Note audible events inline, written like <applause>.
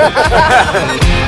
哈 <laughs> 哈